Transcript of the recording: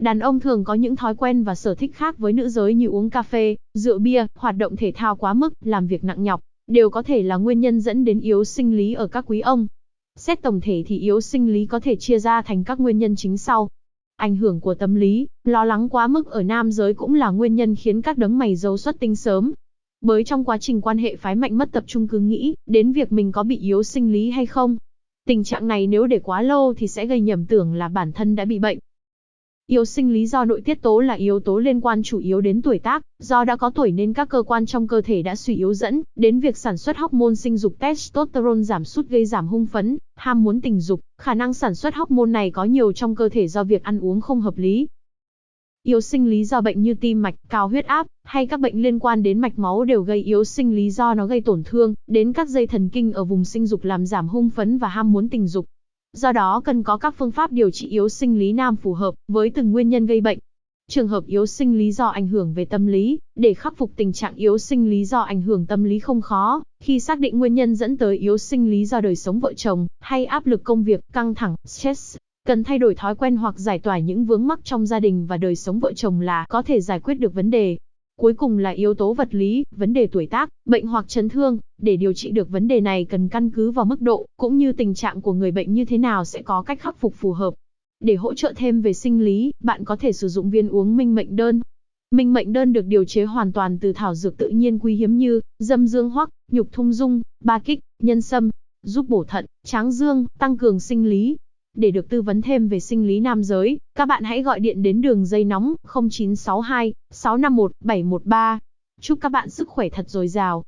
Đàn ông thường có những thói quen và sở thích khác với nữ giới như uống cà phê, rượu bia, hoạt động thể thao quá mức, làm việc nặng nhọc, đều có thể là nguyên nhân dẫn đến yếu sinh lý ở các quý ông. Xét tổng thể thì yếu sinh lý có thể chia ra thành các nguyên nhân chính sau. Ảnh hưởng của tâm lý, lo lắng quá mức ở nam giới cũng là nguyên nhân khiến các đấng mày râu xuất tinh sớm. Bởi trong quá trình quan hệ phái mạnh mất tập trung cứ nghĩ đến việc mình có bị yếu sinh lý hay không. Tình trạng này nếu để quá lâu thì sẽ gây nhầm tưởng là bản thân đã bị bệnh. Yếu sinh lý do nội tiết tố là yếu tố liên quan chủ yếu đến tuổi tác, do đã có tuổi nên các cơ quan trong cơ thể đã suy yếu dẫn đến việc sản xuất hormone sinh dục testosterone giảm sút gây giảm hung phấn, ham muốn tình dục, khả năng sản xuất hormone này có nhiều trong cơ thể do việc ăn uống không hợp lý. Yếu sinh lý do bệnh như tim mạch, cao huyết áp hay các bệnh liên quan đến mạch máu đều gây yếu sinh lý do nó gây tổn thương đến các dây thần kinh ở vùng sinh dục làm giảm hung phấn và ham muốn tình dục. Do đó cần có các phương pháp điều trị yếu sinh lý nam phù hợp với từng nguyên nhân gây bệnh. Trường hợp yếu sinh lý do ảnh hưởng về tâm lý, để khắc phục tình trạng yếu sinh lý do ảnh hưởng tâm lý không khó, khi xác định nguyên nhân dẫn tới yếu sinh lý do đời sống vợ chồng, hay áp lực công việc, căng thẳng, stress, cần thay đổi thói quen hoặc giải tỏa những vướng mắc trong gia đình và đời sống vợ chồng là có thể giải quyết được vấn đề. Cuối cùng là yếu tố vật lý, vấn đề tuổi tác, bệnh hoặc chấn thương. Để điều trị được vấn đề này cần căn cứ vào mức độ, cũng như tình trạng của người bệnh như thế nào sẽ có cách khắc phục phù hợp. Để hỗ trợ thêm về sinh lý, bạn có thể sử dụng viên uống minh mệnh đơn. Minh mệnh đơn được điều chế hoàn toàn từ thảo dược tự nhiên quý hiếm như dâm dương hoắc, nhục thung dung, ba kích, nhân sâm, giúp bổ thận, tráng dương, tăng cường sinh lý, để được tư vấn thêm về sinh lý nam giới, các bạn hãy gọi điện đến đường dây nóng 0962 651 713. Chúc các bạn sức khỏe thật dồi dào.